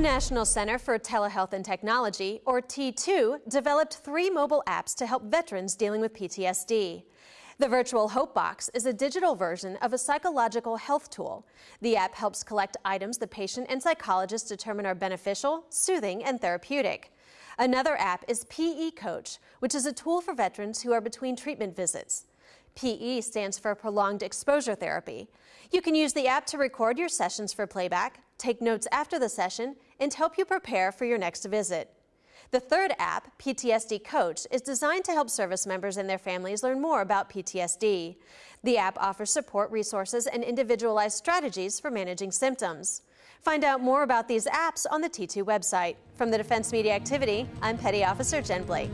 The National Center for Telehealth and Technology, or T2, developed three mobile apps to help veterans dealing with PTSD. The Virtual Hope Box is a digital version of a psychological health tool. The app helps collect items the patient and psychologist determine are beneficial, soothing, and therapeutic. Another app is PE Coach, which is a tool for veterans who are between treatment visits. PE stands for Prolonged Exposure Therapy. You can use the app to record your sessions for playback, take notes after the session, and help you prepare for your next visit. The third app, PTSD Coach, is designed to help service members and their families learn more about PTSD. The app offers support resources and individualized strategies for managing symptoms. Find out more about these apps on the T2 website. From the Defense Media Activity, I'm Petty Officer Jen Blake.